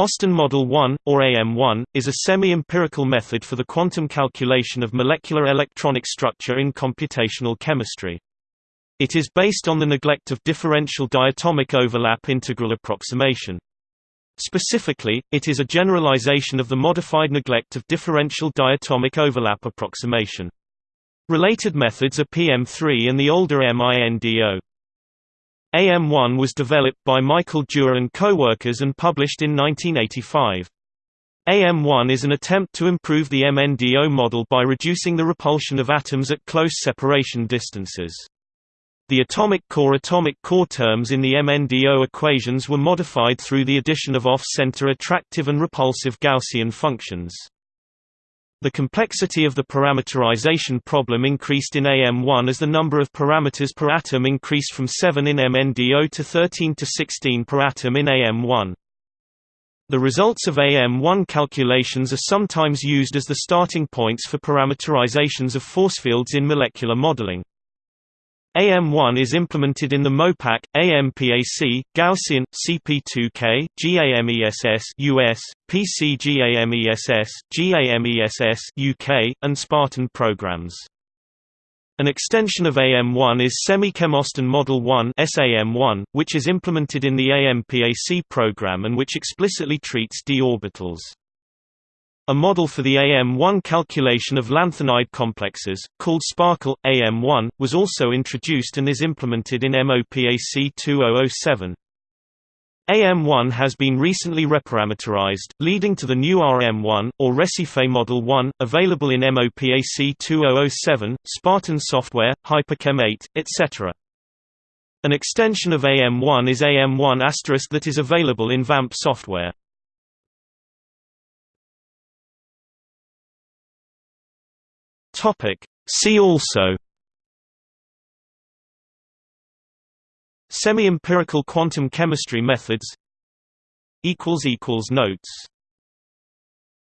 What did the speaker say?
Austin Model 1, or AM1, is a semi-empirical method for the quantum calculation of molecular electronic structure in computational chemistry. It is based on the neglect of differential diatomic overlap integral approximation. Specifically, it is a generalization of the modified neglect of differential diatomic overlap approximation. Related methods are PM3 and the older MINDO. AM1 was developed by Michael Dewar and co-workers and published in 1985. AM1 is an attempt to improve the MNDO model by reducing the repulsion of atoms at close separation distances. The atomic core-atomic core terms in the MNDO equations were modified through the addition of off-center attractive and repulsive Gaussian functions. The complexity of the parameterization problem increased in AM1 as the number of parameters per atom increased from 7 in MNDO to 13 to 16 per atom in AM1. The results of AM1 calculations are sometimes used as the starting points for parameterizations of force fields in molecular modeling. AM1 is implemented in the MOPAC, AMPAC, Gaussian, CP2K, GAMESS US, PCGAMESS, GAMESS UK, and Spartan programs. An extension of AM1 is SemiChem Model 1 SAM1, which is implemented in the AMPAC program and which explicitly treats d orbitals. A model for the AM1 calculation of lanthanide complexes, called Sparkle, AM1, was also introduced and is implemented in MOPAC 2007. AM1 has been recently reparameterized, leading to the new RM1, or Recife Model 1, available in MOPAC 2007, Spartan software, Hyperchem 8, etc. An extension of AM1 is AM1 that is available in VAMP software. Topic. See also Semi-empirical quantum chemistry methods Notes